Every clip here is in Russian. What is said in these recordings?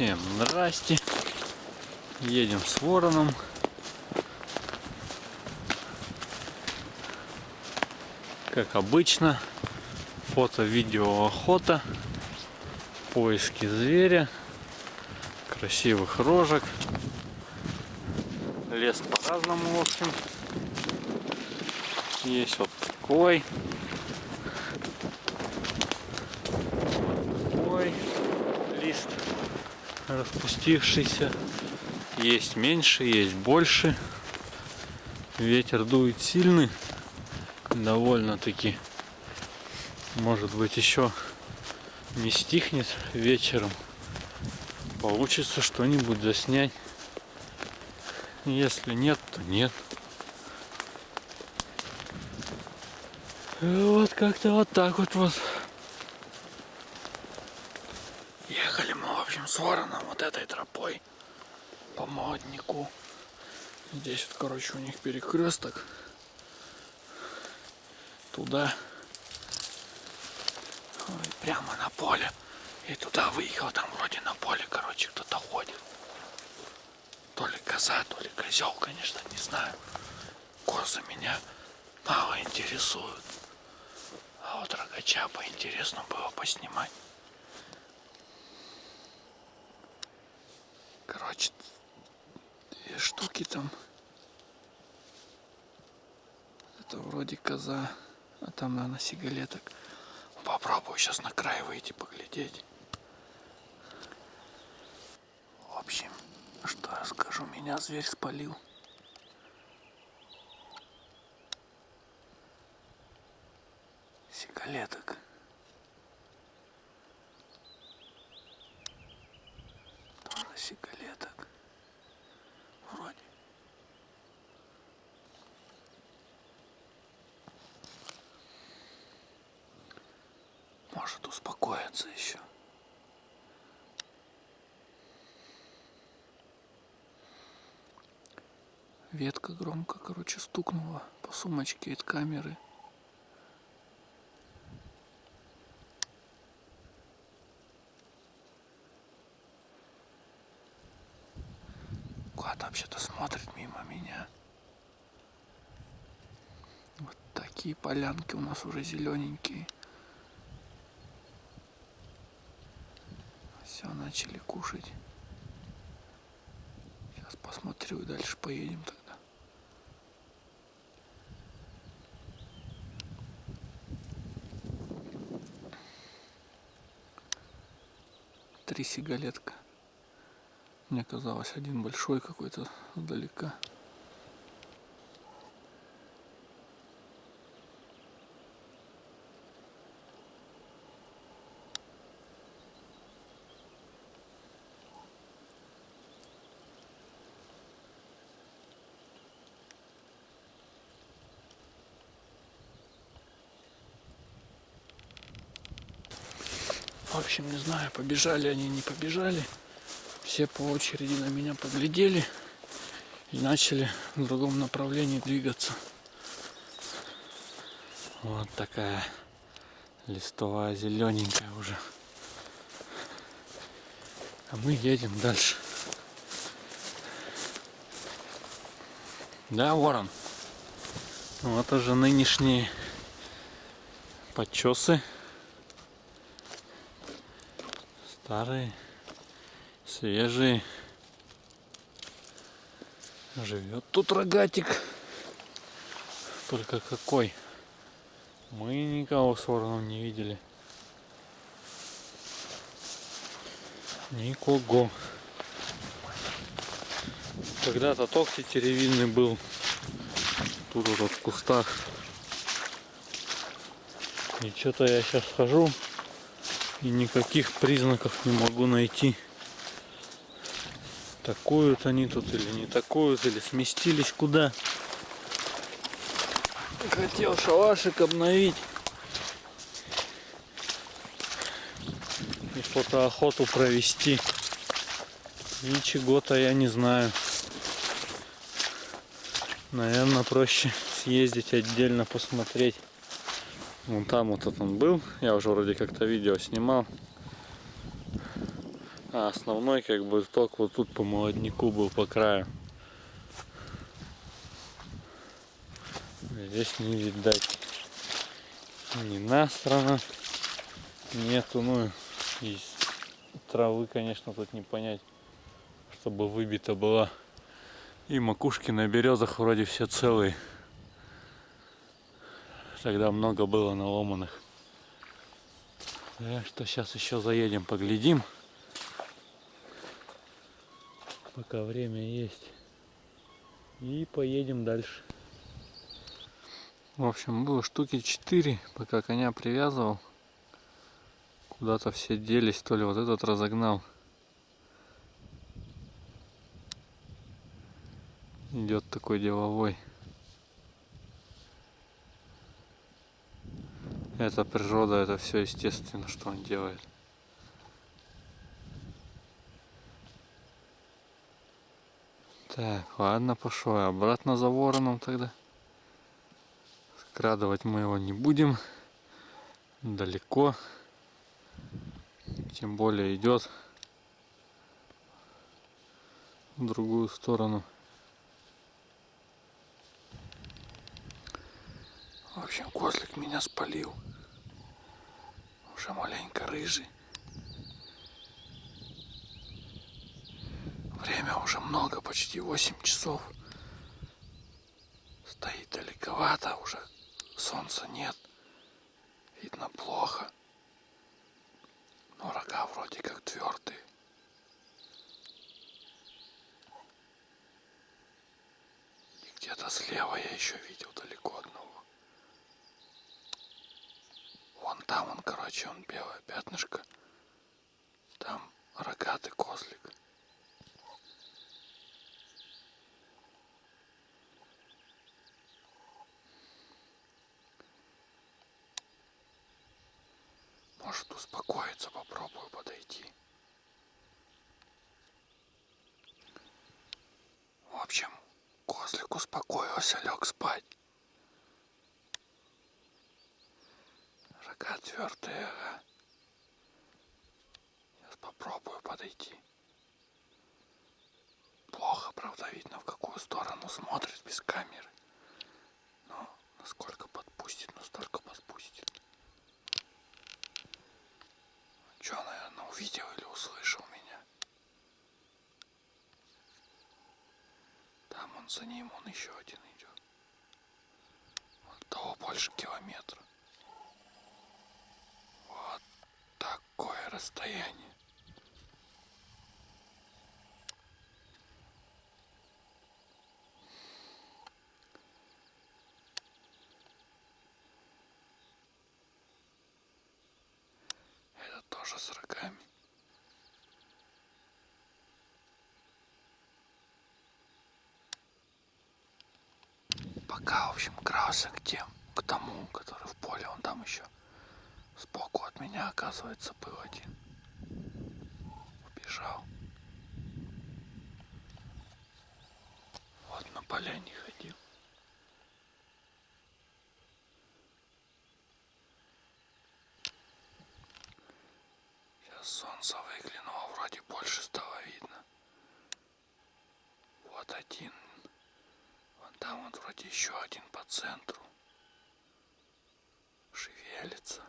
Всем здрасте. Едем с вороном. Как обычно, фото, видео, охота, поиски зверя, красивых рожек. Лес по-разному, в общем. Есть вот такой. Вот такой лист распустившийся. Есть меньше, есть больше. Ветер дует сильный. Довольно-таки. Может быть еще не стихнет вечером. Получится что-нибудь заснять. Если нет, то нет. Вот как-то вот так вот вот. Мы, в общем, с вороном вот этой тропой по молоднику. Здесь вот, короче, у них перекресток. Туда. Ой, прямо на поле. И туда выехал, там вроде на поле, короче, кто-то ходит. То ли коза, то ли козел, конечно, не знаю. Козы меня мало интересуют. А вот рогача поинтересно было поснимать. Короче, две штуки там. Это вроде коза, а там, наверное, сигалеток. Попробую сейчас на край выйти поглядеть. В общем, что я скажу, меня зверь спалил. Сигалеток. Тоже сигалеток. Вроде. Может успокоиться еще. Ветка громко, короче, стукнула по сумочке от камеры. Куда-то вообще-то смотрит мимо меня. Вот такие полянки у нас уже зелененькие. Все, начали кушать. Сейчас посмотрю и дальше поедем тогда. Три сигалетка. Мне казалось, один большой какой-то сдалека. Общем, не знаю, побежали они, не побежали. Все по очереди на меня поглядели и начали в другом направлении двигаться. Вот такая листовая зелененькая уже. А мы едем дальше. Да, ворон? Вот уже нынешние подчесы. Старые, свежие. Живет тут рогатик. Только какой. Мы никого с вороном не видели. Никого. Когда-то токти теревинный был. Тут вот в кустах. И что-то я сейчас хожу и никаких признаков не могу найти. Такуют они тут или не такуют, или сместились куда. Хотел шалашик обновить. И фотоохоту провести. Ничего-то я не знаю. Наверное, проще съездить отдельно посмотреть. Вон там вот этот он был. Я уже вроде как-то видео снимал. А основной как бы ток вот тут по молодняку был по краю. Здесь не видать ни настрана нету, ну и травы, конечно, тут не понять, чтобы выбита была. И макушки на березах вроде все целые. Тогда много было наломанных. Так что сейчас еще заедем, поглядим. Пока время есть. И поедем дальше. В общем, было штуки 4, пока коня привязывал. Куда-то все делись, то ли вот этот разогнал. Идет такой деловой. Это природа, это все естественно, что он делает. Так, ладно, пошел обратно за вороном тогда. Скрадывать мы его не будем. Далеко. Тем более идет в другую сторону. Общем, козлик меня спалил. Уже маленько рыжий. Время уже много, почти 8 часов. Стоит далековато, уже солнца нет. Видно плохо. Но рога вроде как твердые. И где-то слева я еще видел далеко одного. Там он, короче, он белое пятнышко. Там рогатый козлик. Может успокоиться, попробую подойти. В общем, козлик успокоился, лег спать. Рога твердые, ага. Сейчас попробую подойти. Плохо, правда, видно, в какую сторону смотрит без камеры. Но насколько подпустит, настолько подпустит. Че, наверное, увидел или услышал меня? Там он за ним, он еще один идет. Того больше километра. Вот расстояние. тоже с рогами. Пока, в общем, крался к тем, к тому, который в поле, он там еще сбоку от меня, оказывается, был один. Убежал. Вот на поляне ходил. Солнце выглянуло, вроде больше стало видно. Вот один. Вон там вот вроде еще один по центру. Шевелится.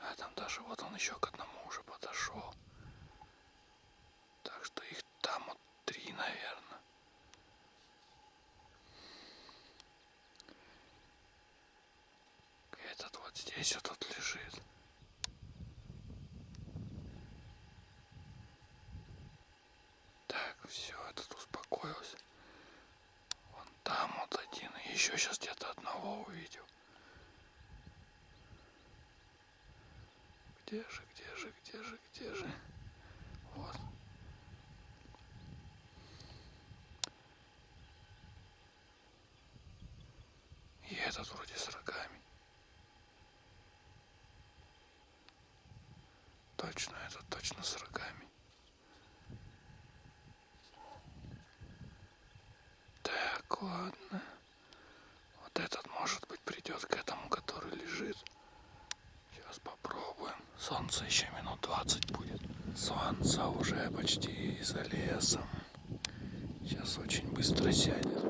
А там даже вот он еще к одному уже подошел. Так что их там вот три, наверное. Этот вот здесь вот тут лежит. все, этот успокоился. Вон там вот один. Еще сейчас где-то одного увидел. Где же, где же, где же, где же? Вот. И этот вроде с рогами. Точно, этот точно с рогами. ладно. Вот этот, может быть, придет к этому, который лежит. Сейчас попробуем. Солнце еще минут 20 будет. Солнце уже почти за лесом. Сейчас очень быстро сядет.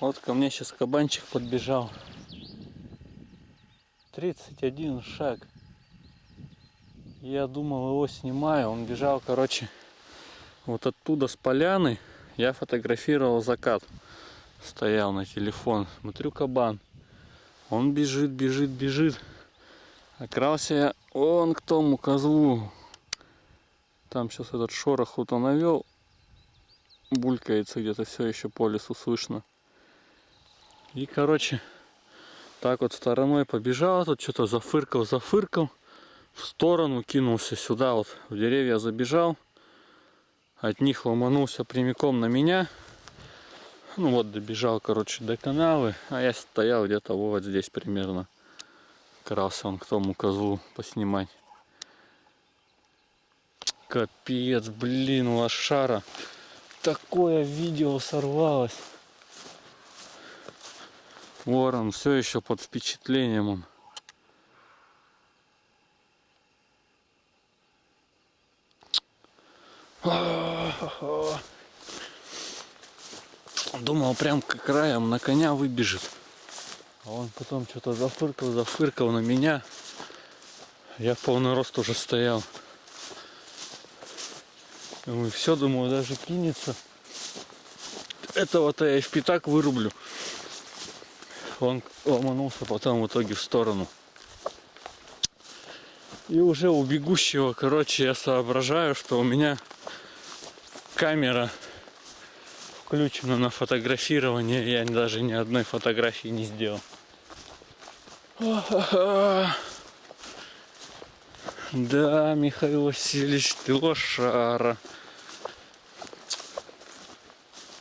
Вот ко мне сейчас кабанчик подбежал. 31 шаг. Я думал его снимаю. Он бежал, короче, вот оттуда с поляны. Я фотографировал закат. Стоял на телефон. Смотрю кабан. Он бежит, бежит, бежит. Окрался я он к тому козлу. Там сейчас этот шорох он навел. Булькается где-то все еще по лесу слышно. И, короче, так вот стороной побежал, тут что-то зафыркал, зафыркал. В сторону кинулся сюда, вот в деревья забежал. От них ломанулся прямиком на меня. Ну вот, добежал, короче, до канавы. А я стоял где-то вот здесь примерно. Крался он к тому козлу поснимать. Капец, блин, лошара. Такое видео сорвалось. Ворон все еще под впечатлением он. Думал, прям к краям на коня выбежит. А он потом что-то зафыркал, зафыркал на меня. Я в полный рост уже стоял. Думаю, все, думаю, даже кинется. Этого-то я и в пятак вырублю. Он ломанулся потом в итоге в сторону. И уже у бегущего, короче, я соображаю, что у меня камера включена на фотографирование. Я даже ни одной фотографии не сделал. Да, Михаил Васильевич, ты лошара.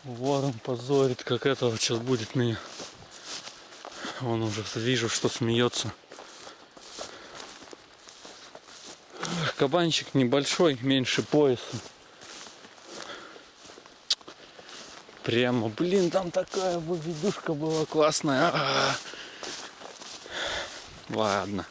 Ворон позорит, как этого сейчас будет меня. Вон уже вижу, что смеется. Кабанчик небольшой, меньше пояса. Прямо, блин, там такая выведушка была классная. А -а -а. Ладно.